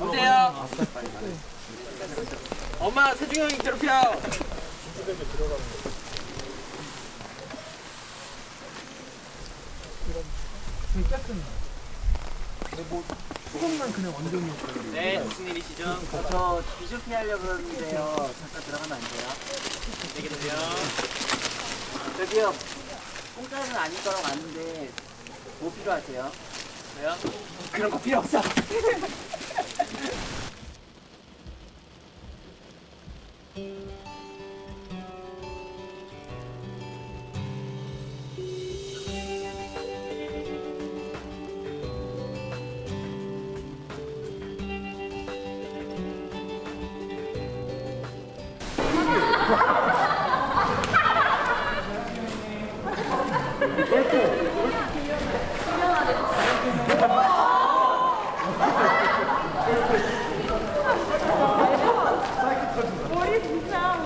오세요. 엄마 세중이 형이 괴롭혀. 수건만 그냥 완전히 네, 무슨 일이시죠? 저 비쇼피 하려고 그러는데요. 잠깐 들어가면 안 돼요? 안녕히 계세요. 저기요, 공짜는 아닐 거라고 아는데 뭐 필요하세요? 저요? 그런 거 필요 없어. 머리 진짜